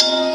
Bye.